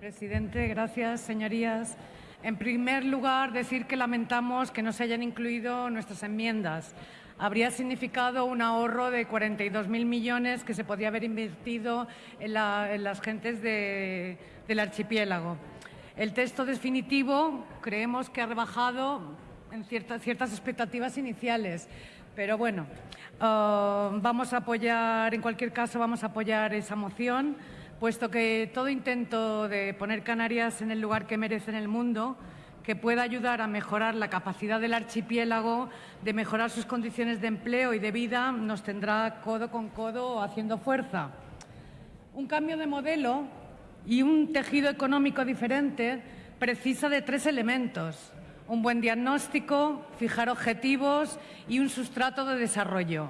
Presidente, gracias, señorías. En primer lugar, decir que lamentamos que no se hayan incluido nuestras enmiendas. Habría significado un ahorro de 42.000 millones que se podía haber invertido en, las gentes del archipiélago. El texto definitivo creemos que ha rebajado en ciertas, ciertas expectativas iniciales, pero bueno, uh, vamos a apoyar, en cualquier caso, vamos a apoyar esa moción puesto que todo intento de poner Canarias en el lugar que merece en el mundo, que pueda ayudar a mejorar la capacidad del archipiélago, de mejorar sus condiciones de empleo y de vida, nos tendrá codo con codo haciendo fuerza. Un cambio de modelo y un tejido económico diferente precisa de tres elementos. Un buen diagnóstico, fijar objetivos y un sustrato de desarrollo.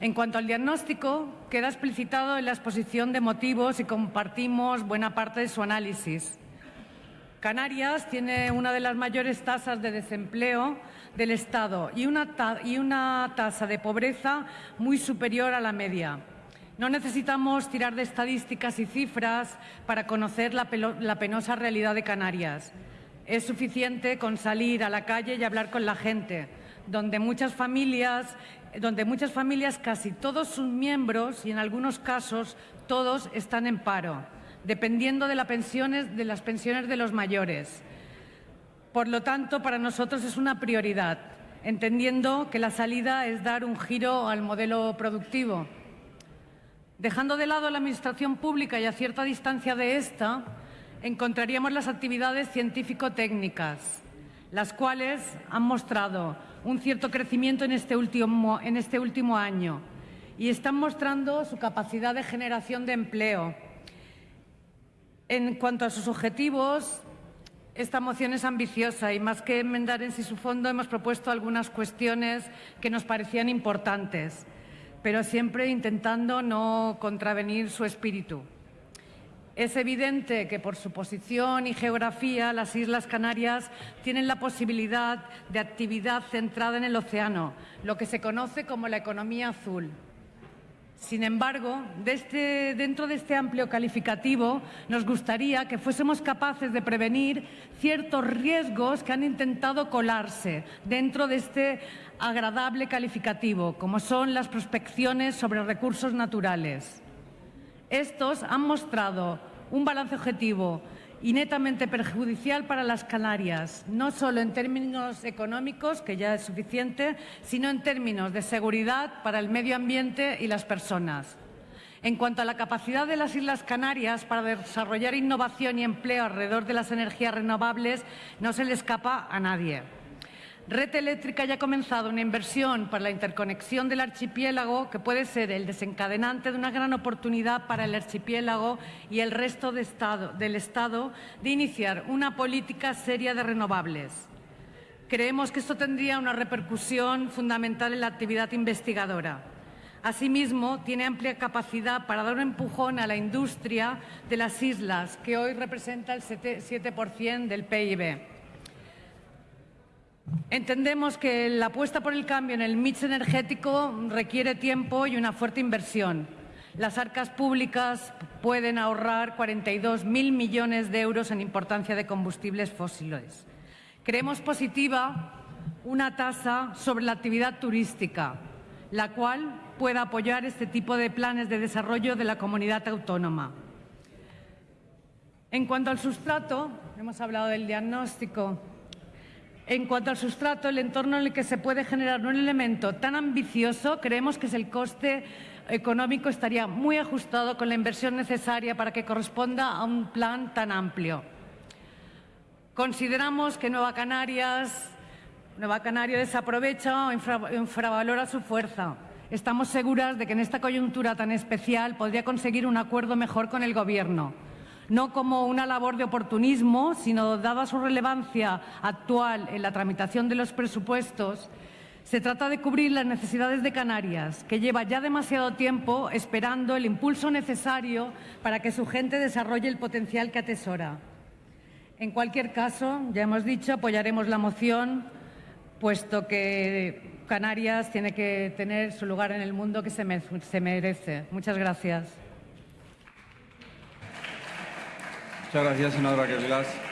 En cuanto al diagnóstico, queda explicitado en la exposición de motivos y compartimos buena parte de su análisis. Canarias tiene una de las mayores tasas de desempleo del Estado y una, tasa de pobreza muy superior a la media. No necesitamos tirar de estadísticas y cifras para conocer la, la penosa realidad de Canarias. Es suficiente con salir a la calle y hablar con la gente, donde muchas familias donde muchas familias, casi todos sus miembros y en algunos casos todos están en paro, dependiendo de, las pensiones de los mayores. Por lo tanto, para nosotros es una prioridad, entendiendo que la salida es dar un giro al modelo productivo. Dejando de lado la Administración pública y a cierta distancia de esta, encontraríamos las actividades científico-técnicas, las cuales han mostrado un cierto crecimiento en este, último, en este último año y están mostrando su capacidad de generación de empleo. En cuanto a sus objetivos, esta moción es ambiciosa y más que enmendar en sí su fondo hemos propuesto algunas cuestiones que nos parecían importantes, pero siempre intentando no contravenir su espíritu. Es evidente que por su posición y geografía las Islas Canarias tienen la posibilidad de actividad centrada en el océano, lo que se conoce como la economía azul. Sin embargo, este, dentro de este amplio calificativo, nos gustaría que fuésemos capaces de prevenir ciertos riesgos que han intentado colarse dentro de este agradable calificativo, como son las prospecciones sobre recursos naturales. Estos han mostrado un balance objetivo y netamente perjudicial para las Canarias, no solo en términos económicos, que ya es suficiente, sino en términos de seguridad para el medio ambiente y las personas. En cuanto a la capacidad de las Islas Canarias para desarrollar innovación y empleo alrededor de las energías renovables, no se le escapa a nadie. Red Eléctrica ya ha comenzado una inversión para la interconexión del archipiélago que puede ser el desencadenante de una gran oportunidad para el archipiélago y el resto del Estado de iniciar una política seria de renovables. Creemos que esto tendría una repercusión fundamental en la actividad investigadora. Asimismo, tiene amplia capacidad para dar un empujón a la industria de las islas, que hoy representa el 7% del PIB. Entendemos que la apuesta por el cambio en el mix energético requiere tiempo y una fuerte inversión. Las arcas públicas pueden ahorrar 42.000 millones de euros en importancia de combustibles fósiles. Creemos positiva una tasa sobre la actividad turística, la cual pueda apoyar este tipo de planes de desarrollo de la comunidad autónoma. En cuanto al sustrato, hemos hablado del diagnóstico, en cuanto al sustrato, el entorno en el que se puede generar un elemento tan ambicioso, creemos que el coste económico estaría muy ajustado con la inversión necesaria para que corresponda a un plan tan amplio. Consideramos que Nueva Canarias, Nueva Canaria desaprovecha o infravalora su fuerza. Estamos seguras de que en esta coyuntura tan especial podría conseguir un acuerdo mejor con el Gobierno no como una labor de oportunismo, sino dada su relevancia actual en la tramitación de los presupuestos, se trata de cubrir las necesidades de Canarias, que lleva ya demasiado tiempo esperando el impulso necesario para que su gente desarrolle el potencial que atesora. En cualquier caso, ya hemos dicho, apoyaremos la moción, puesto que Canarias tiene que tener su lugar en el mundo que se merece. Muchas gracias. Muchas gracias, senadora Vilás.